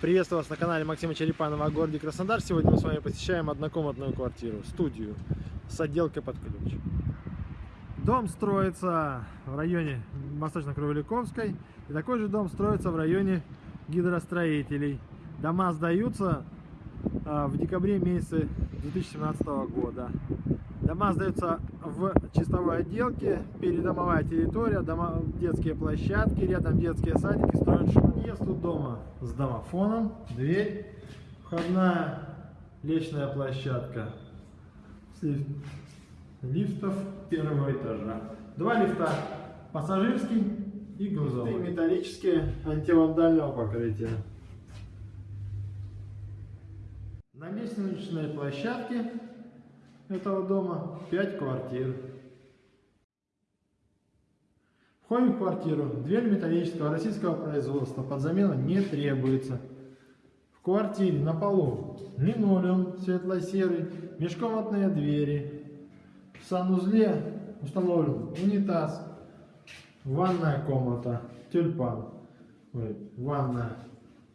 Приветствую вас на канале Максима Черепанова о городе Краснодар. Сегодня мы с вами посещаем однокомнатную квартиру, студию с отделкой под ключ. Дом строится в районе Восточно-Кровеликовской. И такой же дом строится в районе гидростроителей. Дома сдаются а, в декабре месяце 2017 года. Дома сдаются в чистовой отделке, передомовая территория, дома, детские площадки, рядом детские садики, строят. Въезд у дома с домофоном, дверь, входная лестничная площадка лифтов первого этажа. Два лифта, пассажирский и грузовой. И металлические антивандального покрытия. На лестничной площадке этого дома 5 квартир. Входим в квартиру. Дверь металлического российского производства. Под замену не требуется. В квартире на полу линолеум светло-серый, межкомнатные двери. В санузле установлен унитаз, ванная комната, тюльпан. Ой, ванная.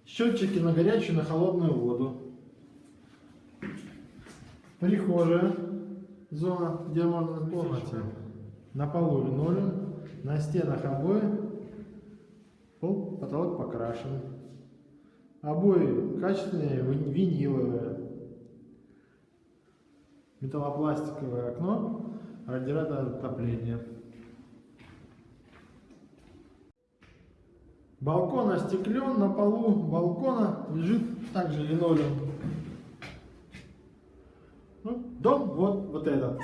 Счетчики на горячую и на холодную воду. Прихожая, зона, где можно в комнате. На полу линолеум, на стенах обои, пол, потолок покрашен. Обои качественные, ви- виниловые. Металлопластиковое окно, радиатор отопления. Балкон остеклен, на полу балкона лежит также линолеум. Ну, дом вот, вот этот.